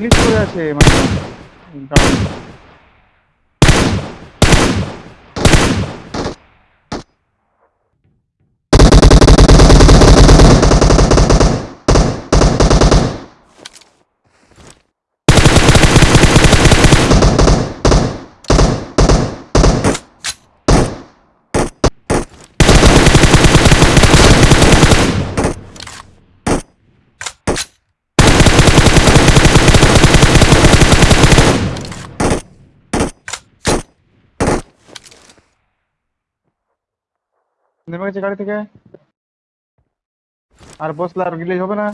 Listo, ya se mató. নেমে গেছে গাড়ি থেকে আর বসলে আর গিলেই হবে না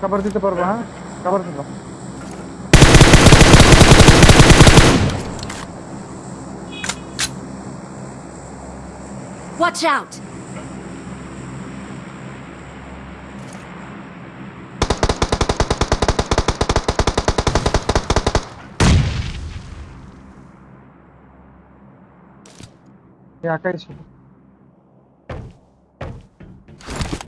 খাবার দিতে পারবো হ্যাঁ খাবার দিতে Watch out! একাই ছিল